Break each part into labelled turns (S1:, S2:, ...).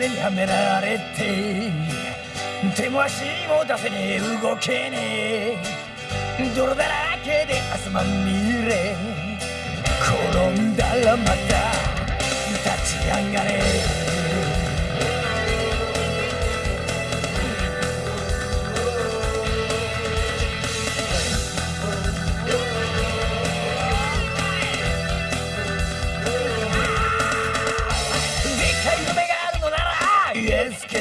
S1: 目にはめられて手も足も出せねえ動けねえ。泥だらけで汗まみれ。転んだらまた立ち上がれ。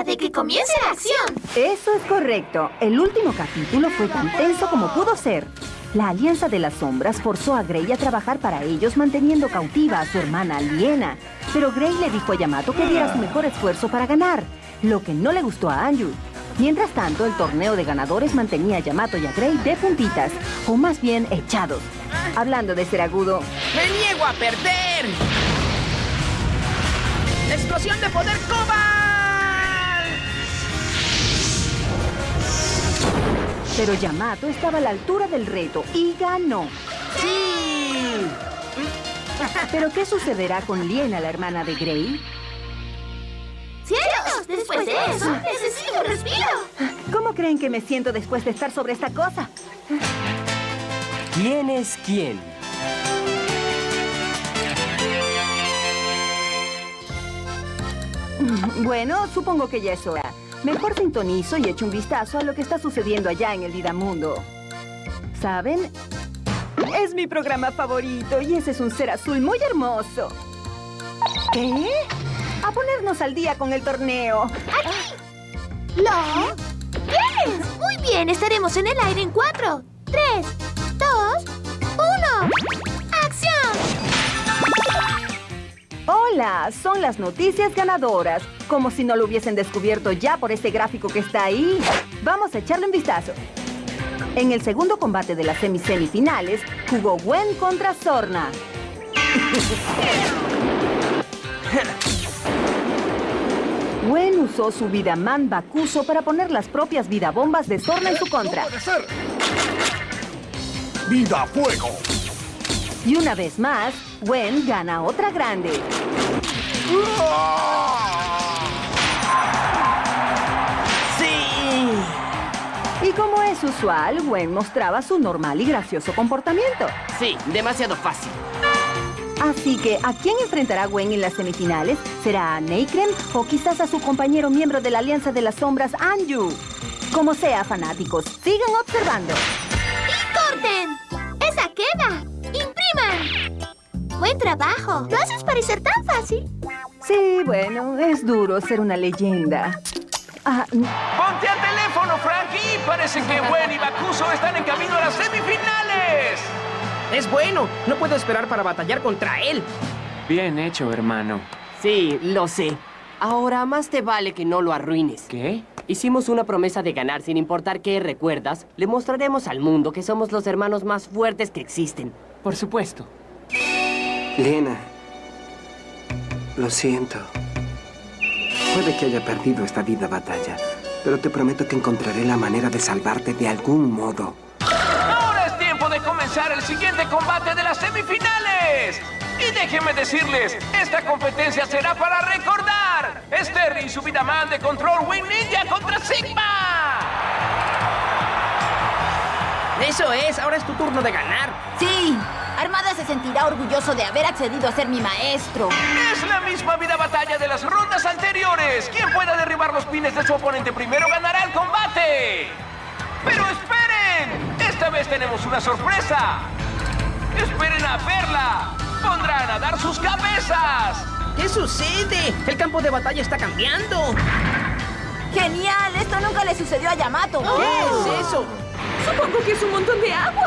S2: hora de que comience la acción.
S3: Eso es correcto. El último capítulo fue tan tenso como pudo ser. La Alianza de las Sombras forzó a Grey a trabajar para ellos manteniendo cautiva a su hermana Liena. Pero Grey le dijo a Yamato que diera su mejor esfuerzo para ganar, lo que no le gustó a Anju. Mientras tanto, el torneo de ganadores mantenía a Yamato y a Grey de puntitas, o más bien echados. Hablando de ser agudo,
S4: ¡Me niego a perder! ¡Explosión de poder Cobal!
S3: Pero Yamato estaba a la altura del reto y ganó.
S4: ¡Sí!
S3: ¿Pero qué sucederá con Liena, la hermana de Grey?
S2: ¡Cielos! Después de eso, necesito un respiro.
S3: ¿Cómo creen que me siento después de estar sobre esta cosa?
S5: ¿Quién es quién?
S3: Bueno, supongo que ya es hora. Mejor sintonizo y echo un vistazo a lo que está sucediendo allá en el Vidamundo. ¿Saben? Es mi programa favorito y ese es un ser azul muy hermoso. ¿Qué? A ponernos al día con el torneo.
S2: ¿Lo? ¿Tienes? Muy bien, estaremos en el aire en cuatro, tres, dos, uno.
S3: Hola, son las noticias ganadoras. Como si no lo hubiesen descubierto ya por ese gráfico que está ahí. Vamos a echarle un vistazo. En el segundo combate de las semisemifinales, jugó Gwen contra Sorna. Gwen usó su Vidaman Bakuso para poner las propias vidabombas de Sorna en su contra.
S6: ¡Vida fuego!
S3: Y una vez más, Gwen gana otra grande.
S4: ¡Sí!
S3: Y como es usual, Gwen mostraba su normal y gracioso comportamiento.
S4: Sí, demasiado fácil.
S3: Así que, ¿a quién enfrentará Gwen en las semifinales? ¿Será a o quizás a su compañero miembro de la Alianza de las Sombras, Anju? Como sea, fanáticos, sigan observando.
S2: ¡Buen trabajo! Lo haces parecer tan fácil.
S3: Sí, bueno, es duro ser una leyenda. Ah, mm,
S7: ¡Ponte al teléfono, Frankie! Parece que Gwen y Bakuso están en camino a las semifinales.
S4: Es bueno. No puedo esperar para batallar contra él.
S5: Bien hecho, hermano.
S8: Sí, lo sé. Ahora más te vale que no lo arruines.
S5: ¿Qué?
S8: Hicimos una promesa de ganar sin importar qué, ¿recuerdas? Le mostraremos al mundo que somos los hermanos más fuertes que existen.
S5: Por supuesto.
S9: Lena, lo siento. Puede que haya perdido esta vida batalla, pero te prometo que encontraré la manera de salvarte de algún modo.
S7: Ahora es tiempo de comenzar el siguiente combate de las semifinales. Y déjenme decirles, esta competencia será para recordar. Es Terry y su Vidaman de Control Wing Ninja contra Sigma.
S4: Eso es. Ahora es tu turno de ganar.
S10: Sí, Armada se sentirá orgulloso de haber accedido a ser mi maestro.
S7: Es la misma vida batalla de las rondas anteriores. Quien pueda derribar los pines de su oponente primero ganará el combate. ¡Pero esperen! Esta vez tenemos una sorpresa. ¡Esperen a verla! ¡Pondrán a dar sus cabezas!
S4: ¿Qué sucede? El campo de batalla está cambiando.
S10: ¡Genial! Esto nunca le sucedió a Yamato.
S4: ¿Qué es eso?
S6: Supongo que es un montón de agua.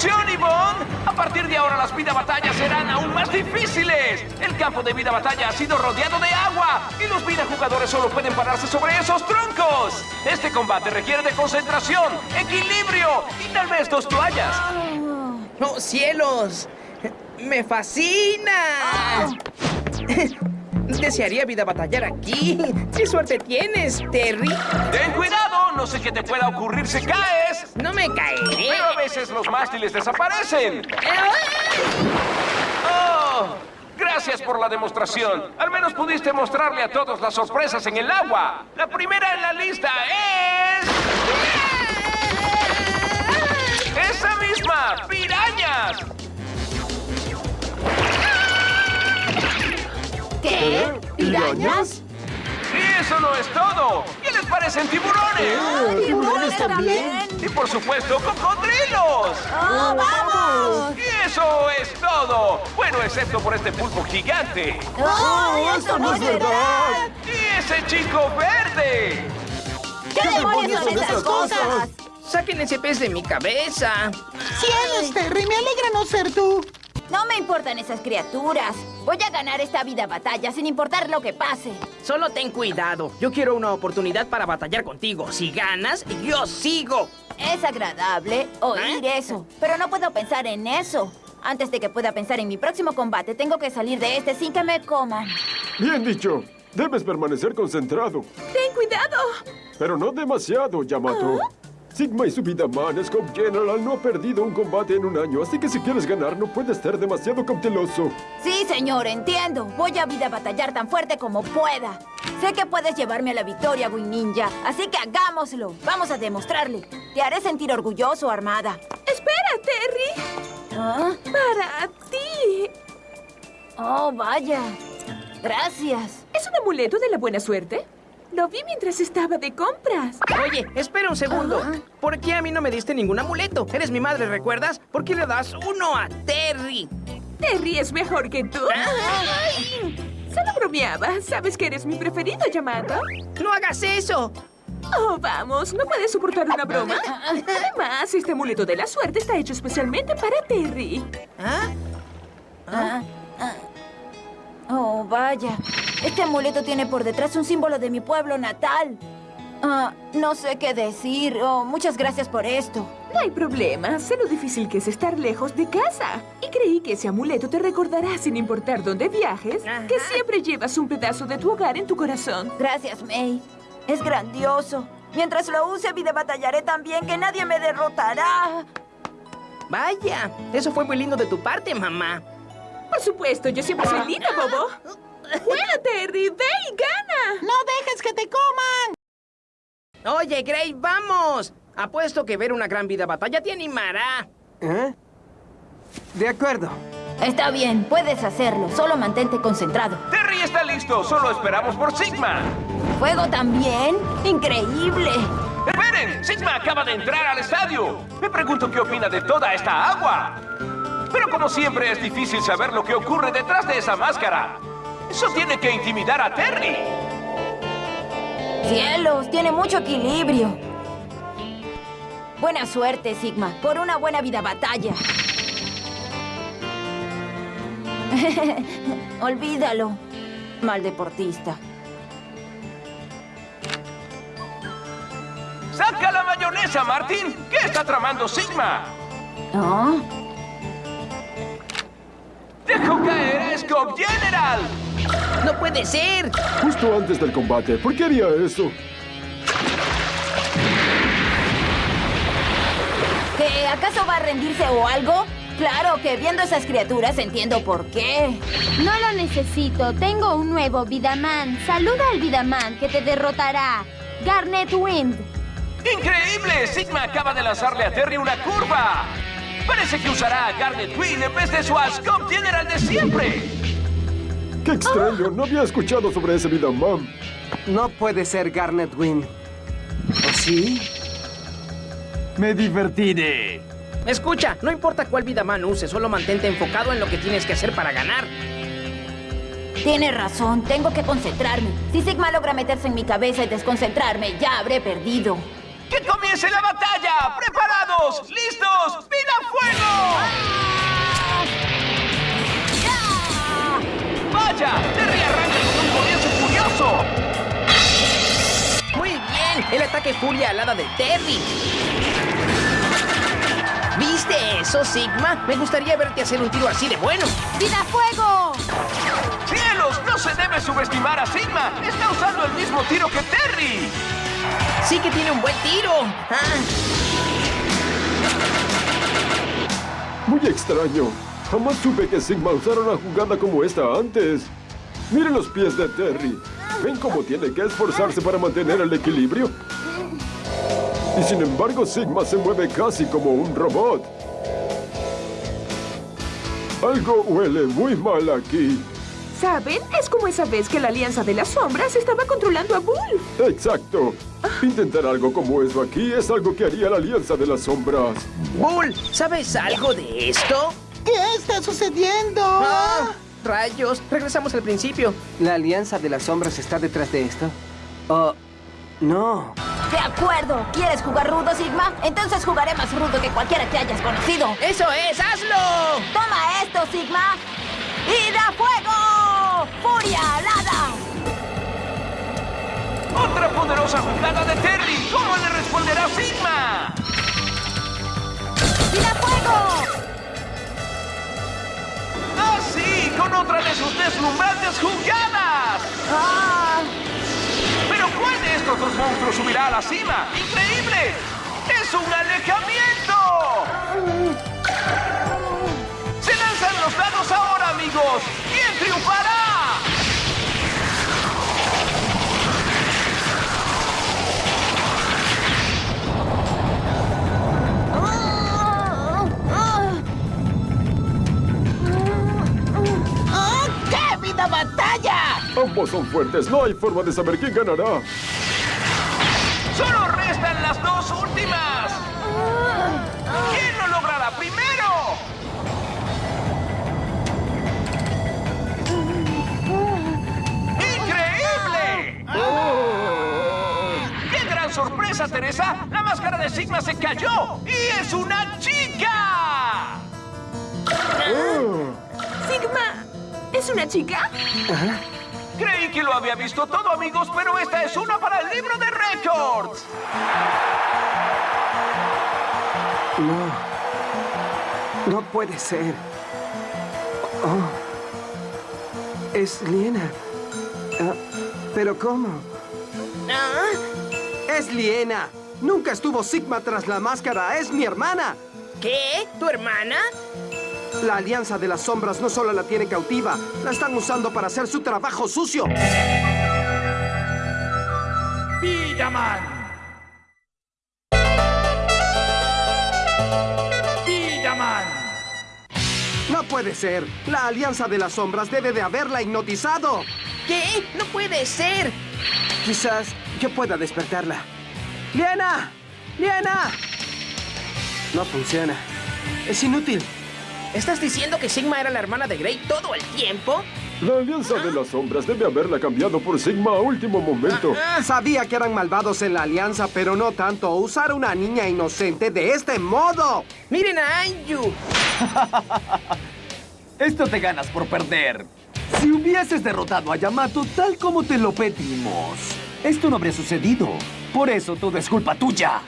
S7: Deducción, Yvonne. A partir de ahora las vida batallas serán aún más difíciles. El campo de vida batalla ha sido rodeado de agua y los vida jugadores solo pueden pararse sobre esos troncos. Este combate requiere de concentración, equilibrio y tal vez dos toallas.
S4: ¡Oh, cielos! ¡Me fascina! Desearía vida batallar aquí. ¡Qué suerte tienes, Terry!
S7: Ten cuidado, no sé qué te pueda ocurrir si
S4: No me caeré.
S7: Pero a veces los mástiles desaparecen. ¡Oh! Gracias por la demostración. Al menos pudiste mostrarle a todos las sorpresas en el agua. La primera en la lista es... ¡Esa misma! ¡Pirañas!
S10: ¿Qué? ¿Pirañas?
S7: Y eso no es todo. ¿Qué parecen tiburones?
S10: ¿Tiburones también?
S7: Y por supuesto, cocodrilos.
S10: ¡Oh, vamos!
S7: Y eso es todo. Bueno, excepto por este pulpo gigante.
S10: ¡Oh, esto no es verdad!
S7: Y ese chico verde.
S10: ¿Qué demonios son esas cosas?
S4: Saquen ese pez de mi cabeza.
S11: ¡Cielos, Terry! Me alegra no ser tú.
S10: No me importan esas criaturas. Voy a ganar esta vida batalla sin importar lo que pase.
S4: Solo ten cuidado. Yo quiero una oportunidad para batallar contigo. Si ganas, yo sigo.
S10: Es agradable oír eso, pero no puedo pensar en eso. Antes de que pueda pensar en mi próximo combate, tengo que salir de este sin que me coman.
S12: Bien dicho. Debes permanecer concentrado.
S6: Ten cuidado.
S12: Pero no demasiado, Yamato. Sigma y su Vidaman, Scope General, no ha perdido un combate en un año, así que si quieres ganar no puedes ser demasiado cauteloso.
S10: Sí, señor, entiendo. Voy a vida batallar tan fuerte como pueda. Sé que puedes llevarme a la victoria, Wing Ninja, así que hagámoslo. Vamos a demostrarle. Te haré sentir orgulloso, Armada.
S6: Espera, Terry.
S10: ¿Ah?
S6: Para ti.
S10: Oh, vaya. Gracias.
S6: ¿Es un amuleto de la buena suerte? Lo vi mientras estaba de compras.
S4: Oye, espera un segundo. ¿Por qué a mí no me diste ningún amuleto? Eres mi madre, ¿recuerdas? ¿Por qué le das uno a Terry?
S6: Terry es mejor que tú. Ay, Solo bromeaba. ¿Sabes que eres mi preferido, Yamato?
S4: ¡No hagas eso!
S6: Oh, vamos, ¿no puedes soportar una broma? Además, este amuleto de la suerte está hecho especialmente para Terry.
S4: ¿Ah?
S10: Ah, ah. Oh, vaya. Este amuleto tiene por detrás un símbolo de mi pueblo natal. Ah, no sé qué decir. Oh, muchas gracias por esto.
S6: No hay problema. Sé lo difícil que es estar lejos de casa. Y creí que ese amuleto te recordará, sin importar dónde viajes, que siempre llevas un pedazo de tu hogar en tu corazón.
S10: Gracias, May. Es grandioso. Mientras lo use, vida batallaré también que nadie me derrotará.
S4: Vaya, eso fue muy lindo de tu parte, mamá.
S6: Por supuesto, yo siempre soy linda, bobo. Bueno, Terry, ve y gana.
S11: ¡No dejes que te coman!
S4: Oye, Gray, vamos. Apuesto que ver una gran vida batalla te animará.
S9: ¿Eh? De acuerdo.
S10: Está bien, puedes hacerlo. Solo mantente concentrado.
S7: Terry está listo. Solo esperamos por Sigma.
S10: ¿Fuego también? ¡Increíble!
S7: ¡Esperen! Sigma acaba de entrar al estadio. Me pregunto qué opina de toda esta agua. Pero como siempre es difícil saber lo que ocurre detrás de esa máscara. Eso tiene que intimidar a Terry.
S10: ¡Cielos! Tiene mucho equilibrio. Buena suerte, Sigma, por una buena vida batalla. Olvídalo, mal deportista.
S7: ¡Saca la mayonesa, Martín! ¿Qué está tramando Sigma?
S10: ¿Ah?
S7: ¡Dejó caer a Scope General!
S4: ¡No puede ser!
S12: Justo antes del combate, ¿por qué haría eso?
S10: ¿Que acaso va a rendirse o algo? Claro que viendo esas criaturas entiendo por qué.
S2: No lo necesito. Tengo un nuevo Vidaman. Saluda al Vidaman que te derrotará. Garnet Wind.
S7: ¡Increíble! Sigma acaba de lanzarle a Terry una curva. Parece que usará a Garnet Twin en vez de su Ascom General de siempre.
S12: ¡Qué extraño! No había escuchado sobre ese Vidaman.
S9: No puede ser Garnet Wynn. ¿O sí?
S5: Me divertiré.
S4: Escucha, no importa cuál vida man use, solo mantente enfocado en lo que tienes que hacer para ganar.
S10: Tiene razón, tengo que concentrarme. Si Sigma logra meterse en mi cabeza y desconcentrarme, ya habré perdido.
S7: ¡Que comience la batalla! ¡Preparados! ¡Listos! ¡Vida fuego! ¡Vaya! ¡Terry arranca con un comienzo furioso!
S4: Muy bien, el ataque furia alada de Terry. ¿Viste eso, Sigma? Me gustaría verte hacer un tiro así de bueno.
S2: ¡Vida fuego!
S7: ¡Cielos! ¡No se debe subestimar a Sigma! ¡Está usando el mismo tiro que Terry!
S4: Sí que tiene un buen tiro. Ah,
S12: Muy extraño. Jamás supe que Sigma usara una jugada como esta antes. Miren los pies de Terry. ¿Ven cómo tiene que esforzarse para mantener el equilibrio? Y sin embargo, Sigma se mueve casi como un robot. Algo huele muy mal aquí.
S6: ¿Saben? Es como esa vez que la Alianza de las Sombras estaba controlando a Bull.
S12: Exacto. Intentar algo como eso aquí es algo que haría la Alianza de las Sombras.
S4: Bull, ¿sabes algo de esto?
S11: ¿Qué está sucediendo?
S4: Ah, rayos, regresamos al principio.
S9: ¿La Alianza de las Sombras está detrás de esto? Oh, no.
S10: De acuerdo. ¿Quieres jugar rudo, Sigma? Entonces jugaré más rudo que cualquiera que hayas conocido.
S4: ¡Eso es! ¡Hazlo!
S10: Toma esto, Sigma.
S7: Poderosa jugada de Terry! ¿Cómo le responderá Sigma?
S10: ¡Y da fuego!
S7: ¡Ah, sí! ¡Con otra de sus deslumbrantes jugadas!
S10: ¡Ah!
S7: ¿Pero cuál de estos dos monstruos subirá a la cima? ¡Increíble! ¡Es un alejamiento! ¡Se lanzan los dados ahora, amigos! ¿Quién triunfará?
S12: Ambos son fuertes. No hay forma de saber quién ganará.
S7: ¡Solo restan las dos últimas! ¿Quién lo logrará primero? ¡Increíble! ¡Qué gran sorpresa, Teresa! La máscara de Sigma se cayó y es una chica.
S6: Sigma, ¿es una chica?
S7: Creí que lo había visto todo, amigos, pero esta es una para el libro de récords.
S9: No. No puede ser. Oh. Es Liena. Ah, ¿Pero cómo?
S4: ¿Ah?
S9: Es Liena. Nunca estuvo Sigma tras la máscara. Es mi hermana.
S4: ¿Qué? ¿Tu hermana?
S9: La Alianza de las Sombras no solo la tiene cautiva, la están usando para hacer su trabajo sucio.
S5: Villaman. Villaman.
S9: No puede ser. La Alianza de las Sombras debe de haberla hipnotizado.
S4: ¿Qué? ¡No puede ser!
S9: Quizás yo pueda despertarla. ¡Liena! ¡Liena! No funciona. Es inútil.
S4: ¿Estás diciendo que Sigma era la hermana de Grey todo el tiempo?
S12: La Alianza de las Sombras debe haberla cambiado por Sigma a último momento.
S4: Ah,
S9: Sabía que eran malvados en la Alianza, pero no tanto. Usar a una niña inocente de este modo.
S4: ¡Miren a Anju!
S5: Esto te ganas por perder. Si hubieses derrotado a Yamato tal como te lo pedimos, esto no habría sucedido. Por eso todo es culpa tuya.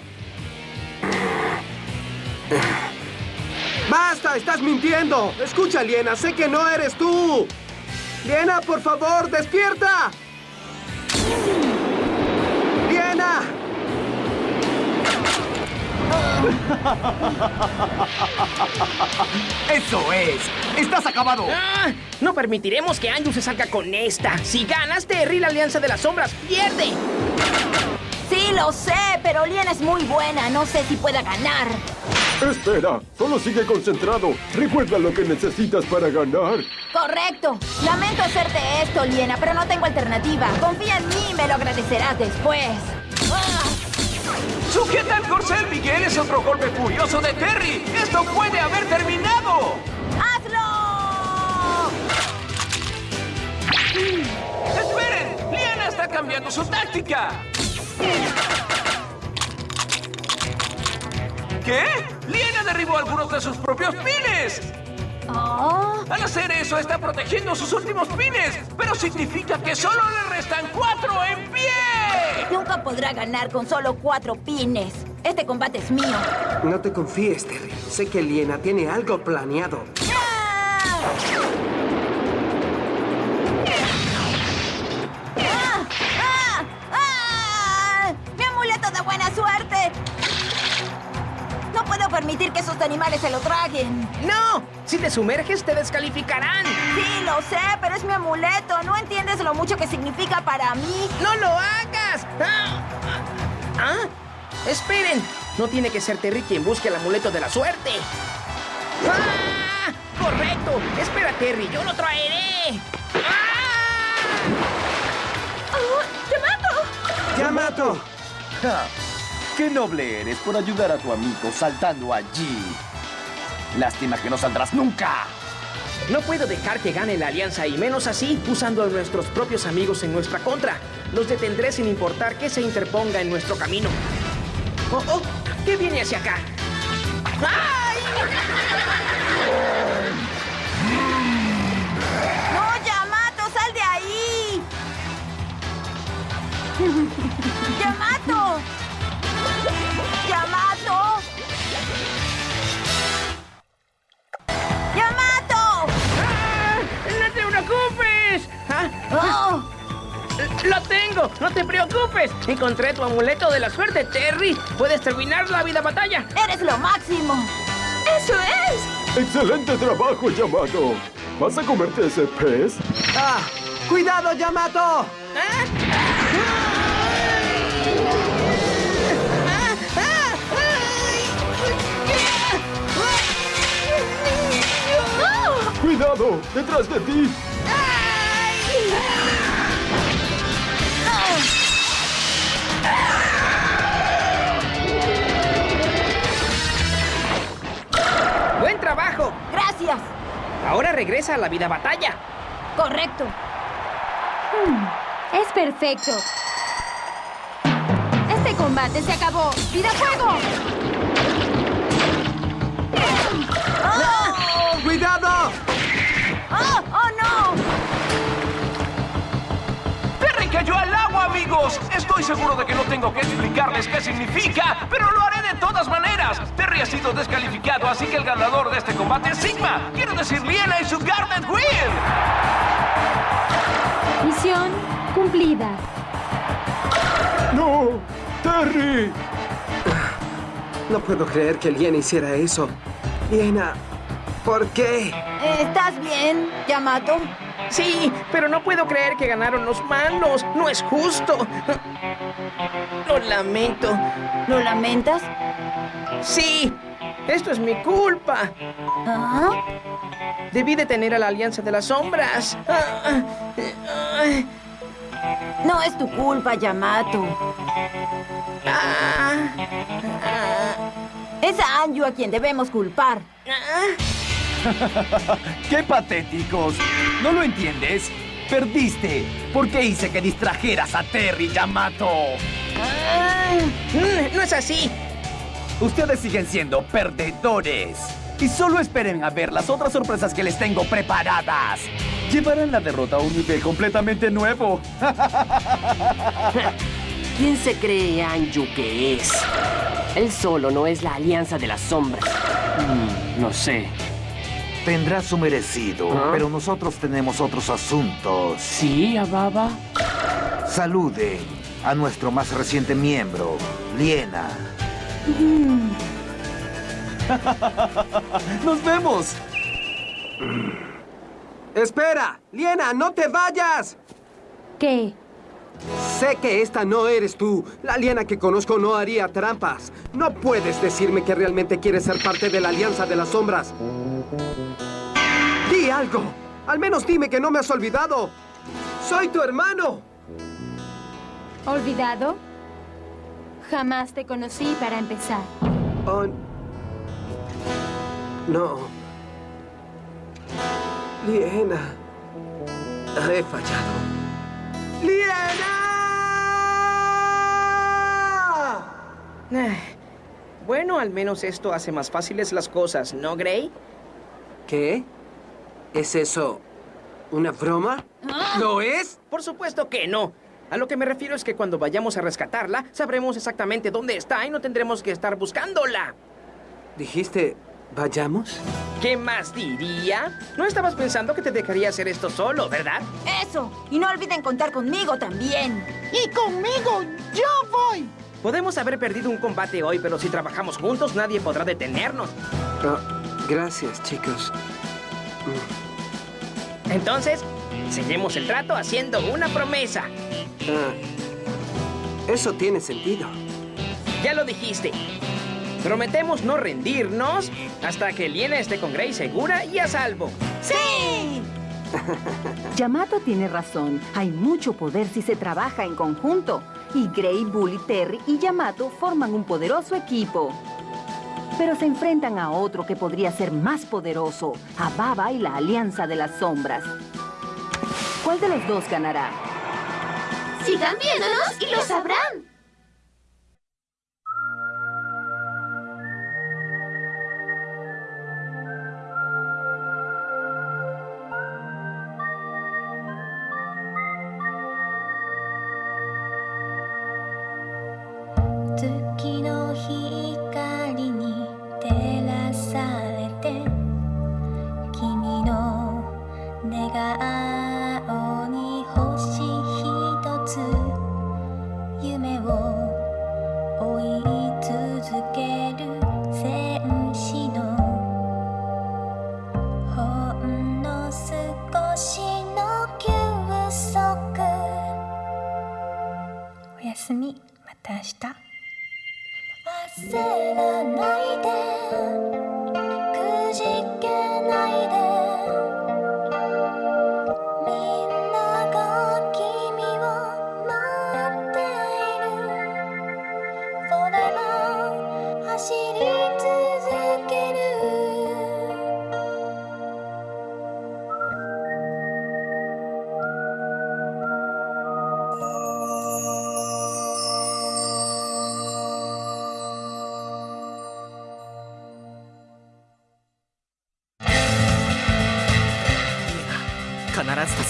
S9: ¡Basta! ¡Estás mintiendo! Escucha, Liena, sé que no eres tú. Liena, por favor, despierta. Liena.
S5: ¡Eso es! ¡Estás acabado!
S4: Ah, no permitiremos que Anju se salga con esta. Si ganas, Terry, la Alianza de las Sombras pierde.
S10: Sí, lo sé, pero Lien es muy buena. No sé si pueda ganar.
S12: Espera, solo sigue concentrado. Recuerda lo que necesitas para ganar.
S10: Correcto. Lamento hacerte esto, Liena, pero no tengo alternativa. Confía en mí y me lo agradecerás después. ¡Ah!
S7: ¡Sujeta el corcel, Miguel! ¡Es otro golpe furioso de Terry! ¡Esto puede haber terminado!
S10: ¡Hazlo!
S7: cambiando su táctica. ¿Qué? Liena derribó algunos de sus propios pines. Al hacer eso, está protegiendo sus últimos pines, pero significa que solo le restan cuatro en pie.
S10: Nunca podrá ganar con solo cuatro pines. Este combate es mío.
S9: No te confíes, Terry. Sé que Liena tiene algo planeado.
S10: ¡Ah! Permitir que esos animales se lo traguen.
S4: ¡No! Si te sumerges, te descalificarán.
S10: Sí, lo sé, pero es mi amuleto. ¿No entiendes lo mucho que significa para mí?
S4: ¡No lo hagas! ¡Ah! ¿Ah? ¡Esperen! No tiene que ser Terry quien busque el amuleto de la suerte. ¡Ah! ¡Correcto! ¡Espera, Terry! ¡Yo lo traeré!
S5: ¡Yamato! Ja, ¡Qué noble eres por ayudar a tu amigo saltando allí! Lástima que no saldrás nunca.
S4: No puedo dejar que gane la alianza y menos así usando a nuestros propios amigos en nuestra contra. Los detendré sin importar que se interponga en nuestro camino. ¡Oh, oh! ¿Qué viene hacia acá? ¡Ay!
S10: ¡No, Yamato! ¡Sal de ahí!
S4: ¡No te preocupes! Encontré tu amuleto de la suerte, Terry. Puedes terminar la vida batalla.
S10: ¡Eres lo máximo!
S6: ¡Eso es!
S12: ¡Excelente trabajo, Yamato! ¿Vas a comerte ese pez?
S9: ¡Ah! ¡Cuidado, Yamato!
S12: ¡Cuidado! ¡Detrás de ti!
S4: Regresa a la vida batalla.
S10: Correcto.
S2: Es perfecto. Este combate se acabó. ¡Vida fuego!
S7: Cayó al agua, amigos. Estoy seguro de que no tengo que explicarles qué significa, pero lo haré de todas maneras. Terry ha sido descalificado, así que el ganador de este combate es Sigma. Quiero decir Liena y su Garnet Wheel.
S2: Misión cumplida.
S12: ¡No! ¡Terry!
S9: No puedo creer que Liena hiciera eso. Liena, ¿por qué?
S10: ¿Estás bien, Yamato?
S4: Sí, pero no puedo creer que ganaron los malos. No es justo. Lo lamento.
S10: ¿Lo lamentas?
S4: Sí, esto es mi culpa.
S10: ¿Ah?
S4: Debí detener a la Alianza de las Sombras. Ah, ah,
S10: No es tu culpa, Yamato.
S4: ah,
S10: Es a Anju a quien debemos culpar.
S5: ¡Qué patéticos! ¿No lo entiendes? Perdiste. ¿Por qué hice que distrajeras a Terry, Yamato?
S4: ah. Mm, No es así.
S5: Ustedes siguen siendo perdedores. Y solo esperen a ver las otras sorpresas que les tengo preparadas. Llevarán la derrota a un nivel completamente nuevo.
S8: ¿Quién se cree Anju que es? Él solo no es la alianza de las sombras.
S5: Mm,
S8: no sé.
S13: Tendrá su merecido,
S8: ¿Ah?
S13: pero nosotros tenemos otros asuntos.
S8: ¿Sí, Ababa?
S13: Salude a nuestro más reciente miembro, Liena.
S5: ¡Nos vemos!
S9: ¡Espera! ¡Liena, no te vayas!
S2: ¿Qué?
S9: Sé que esta no eres tú. La Liena que conozco no haría trampas. No puedes decirme que realmente quieres ser parte de la Alianza de las Sombras. ¡Di algo! Al menos dime que no me has olvidado. ¡Soy tu hermano!
S2: ¿Olvidado? Jamás te conocí para empezar.
S9: Oh, no. Liena. He fallado. ¡Lirana!
S4: Eh, bueno, al menos esto hace más fáciles las cosas, ¿no, Gray?
S9: ¿Qué? ¿Es eso una broma? No ¿Lo es?
S4: Por supuesto que no. A lo que me refiero es que cuando vayamos a rescatarla, sabremos exactamente dónde está y no tendremos que estar buscándola.
S9: Dijiste vayamos?
S4: ¿Qué más diría? No estabas pensando que te dejaría hacer esto solo, ¿verdad?
S10: Eso. Y no olviden contar conmigo también.
S11: Y conmigo, yo voy.
S4: Podemos haber perdido un combate hoy, pero si trabajamos juntos, nadie podrá detenernos.
S9: Oh, gracias, chicos.
S4: Entonces, sellemos el trato haciendo una promesa.
S9: Ah, eso tiene sentido.
S4: Ya lo dijiste. Prometemos no rendirnos hasta que Liena esté con Gray segura y a salvo.
S10: ¡Sí!
S3: Yamato tiene razón. Hay mucho poder si se trabaja en conjunto. Y Gray, Bully, Terry y Yamato forman un poderoso equipo. Pero se enfrentan a otro que podría ser más poderoso, a Baba y la Alianza de las Sombras. ¿Cuál de los dos ganará?
S2: Sigan viéndonos y lo sabrán.「
S14: 내가 아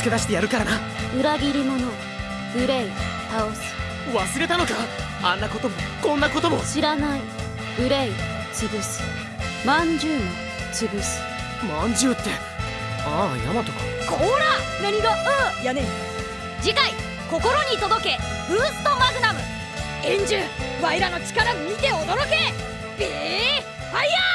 S14: 助け出してやるからな。
S15: 裏切り者グレイ倒す。
S14: 忘れたのか？あんなこともこんなことも。
S15: 知らない。グレイ潰す。まんじゅうも潰す。
S14: まんじゅうってああヤマトか。
S16: こら！何がああやねん。次回「心に届けブーストマグナム」円珠ワイらの力見て驚け！ビーファイヤー